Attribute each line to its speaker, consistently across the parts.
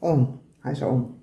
Speaker 1: On. Hij is on.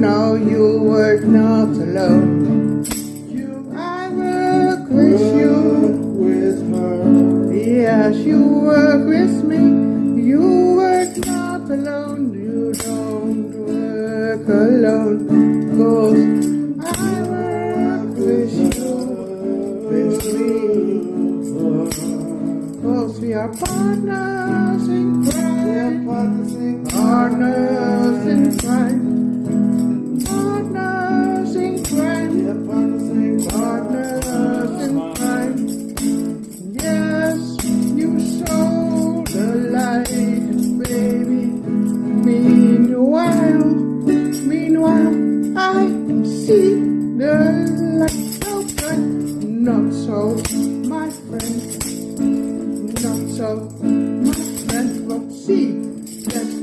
Speaker 1: No, you were not alone. You, I work with you.
Speaker 2: with her.
Speaker 1: Yes, you were with me. You were not alone. You don't work alone. Cause I work with you. With me. Cause we are partners in crime. Partners in crime.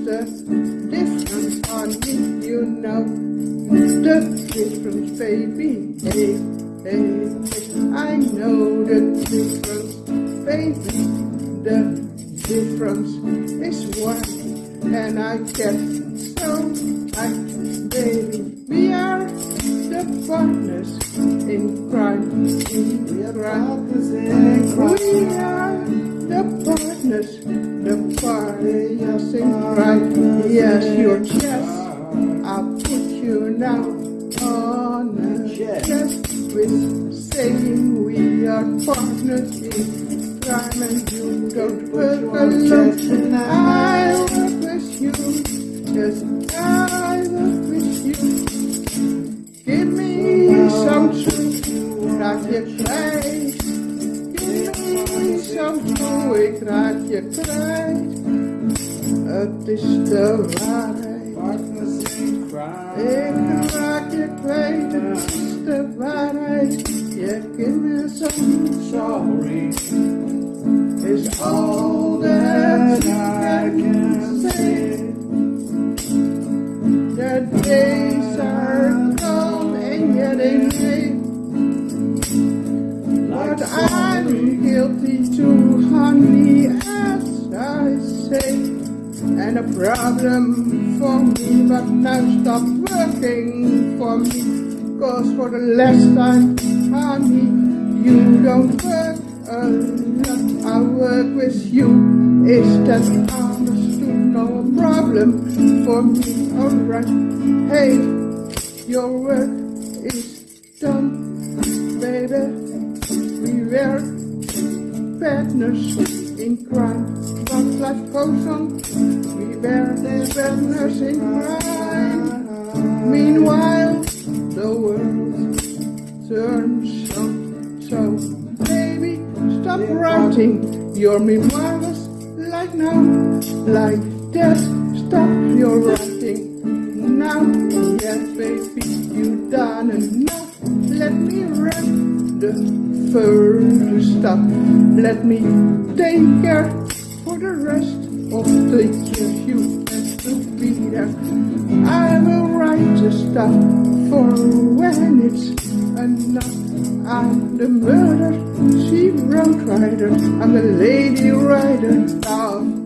Speaker 1: The difference on me, you know. The difference, baby. Hey, hey. I know the difference, baby. The difference is one, and I get so I, baby. We are the partners in crime, in crime. We are the partners, the partners in crime. Yes, your chest. I'll put you now on a chest with saying we are partners in crime and you don't work alone. I work with you, yes, I work with you. Give me some truth, raak je kwijt. Truth, ik raak je kwijt. Het is de waarheid. Ik raak je kwijt, het is de waarheid. Je me some
Speaker 2: Sorry,
Speaker 1: is all that I can say. The days are gone and yet they. But I'm guilty too, And a problem for me, but now stop working for me. Cause for the last time, honey, you don't work alone. I work with you. Is that understood? No problem for me, alright. Hey, your work is done, baby. We were partners in crime. But life goes on. We were partners in crime. Meanwhile, the world turns on. So, baby, stop writing your memoirs like now, like that. Stop your writing now. Yes, baby, you done enough. Let me write the first stuff. Let me take care for the rest of the years you have to be there. I will write the stuff for when it's enough. I'm the murder, she wrote writer. I'm the lady writer. Now